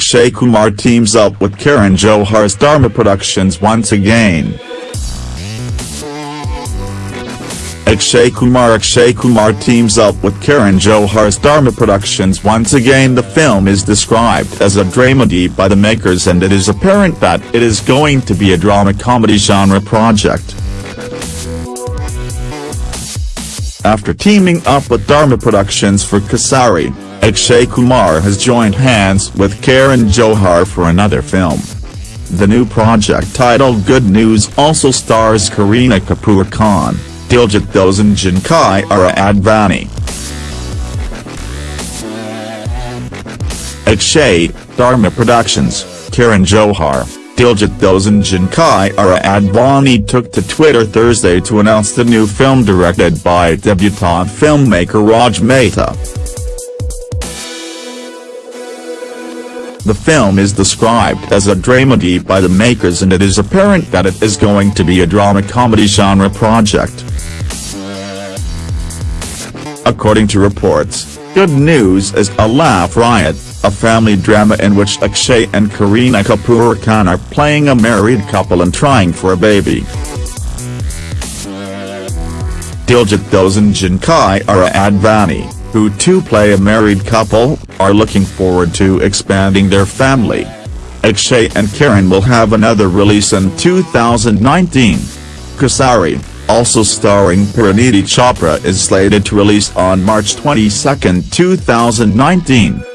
Akshay Kumar teams up with Karan Johar's Dharma Productions once again. Akshay Kumar Akshay Kumar teams up with Karan Johar's Dharma Productions once again the film is described as a dramedy by the makers and it is apparent that it is going to be a drama-comedy genre project. After teaming up with Dharma Productions for Kesari, Akshay Kumar has joined hands with Karan Johar for another film. The new project titled Good News also stars Kareena Kapoor Khan. Diljit Dosanjh Kiara Advani. Akshay, Dharma Productions, Karan Johar, Diljit Dosanjh Kiara Advani took to Twitter Thursday to announce the new film directed by debutant filmmaker Raj Mehta. The film is described as a dramedy by the makers and it is apparent that it is going to be a drama-comedy genre project. According to reports, Good News is a laugh riot, a family drama in which Akshay and Kareena Kapoor Khan are playing a married couple and trying for a baby. Diljit Dosanjh and Kai Advani, who too play a married couple, are looking forward to expanding their family. Akshay and Karan will have another release in 2019. Kesari, also starring Parineeti Chopra is slated to release on March 22, 2019.